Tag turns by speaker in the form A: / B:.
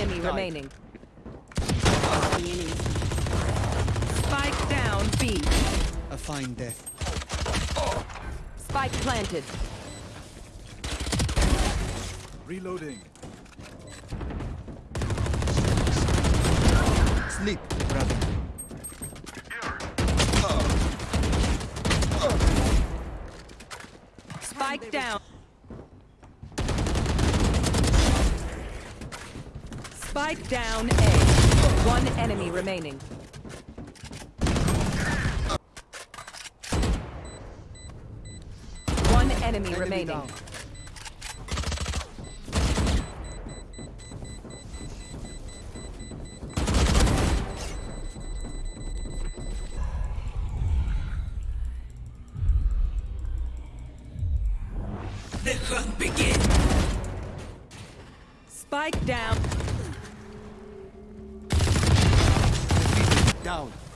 A: enemy remaining. Spike down B.
B: A fine death.
A: Spike planted.
C: Reloading.
B: Sleep, brother.
A: Spike down. Spike down A. One enemy remaining. One enemy, remaining.
B: down.
D: The hunt begins.
A: Spike down.
B: down.